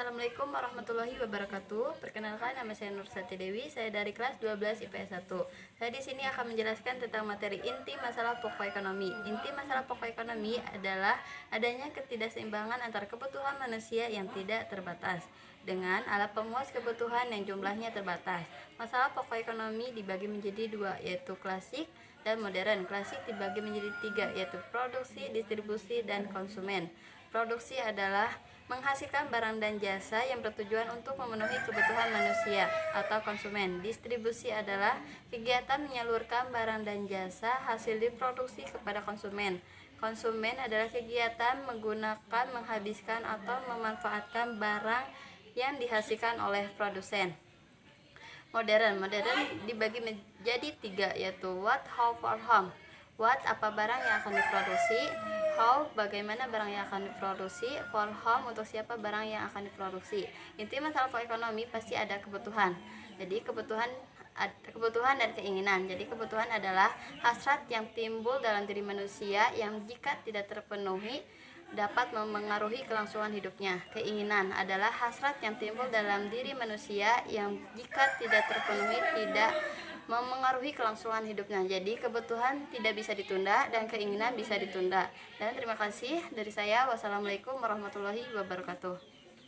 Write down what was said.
Assalamualaikum warahmatullahi wabarakatuh. Perkenalkan nama saya Nur Sati Dewi, saya dari kelas 12 IPS 1. Saya di sini akan menjelaskan tentang materi inti masalah pokok ekonomi. Inti masalah pokok ekonomi adalah adanya ketidakseimbangan antara kebutuhan manusia yang tidak terbatas dengan alat pemuas kebutuhan yang jumlahnya terbatas. Masalah pokok ekonomi dibagi menjadi dua, yaitu klasik dan modern. Klasik dibagi menjadi tiga, yaitu produksi, distribusi, dan konsumen. Produksi adalah menghasilkan barang dan jasa yang bertujuan untuk memenuhi kebutuhan manusia atau konsumen. Distribusi adalah kegiatan menyalurkan barang dan jasa hasil diproduksi kepada konsumen. Konsumen adalah kegiatan menggunakan, menghabiskan, atau memanfaatkan barang yang dihasilkan oleh produsen. Modern, modern dibagi menjadi tiga yaitu what, how, for whom. What apa barang yang akan diproduksi, how bagaimana barang yang akan diproduksi, for whom untuk siapa barang yang akan diproduksi. Inti masalah ekonomi pasti ada kebutuhan. Jadi kebutuhan kebutuhan dan keinginan. Jadi kebutuhan adalah hasrat yang timbul dalam diri manusia yang jika tidak terpenuhi dapat memengaruhi kelangsungan hidupnya. Keinginan adalah hasrat yang timbul dalam diri manusia yang jika tidak terpenuhi tidak memengaruhi kelangsungan hidupnya. Jadi kebutuhan tidak bisa ditunda dan keinginan bisa ditunda. Dan terima kasih dari saya. Wassalamualaikum warahmatullahi wabarakatuh.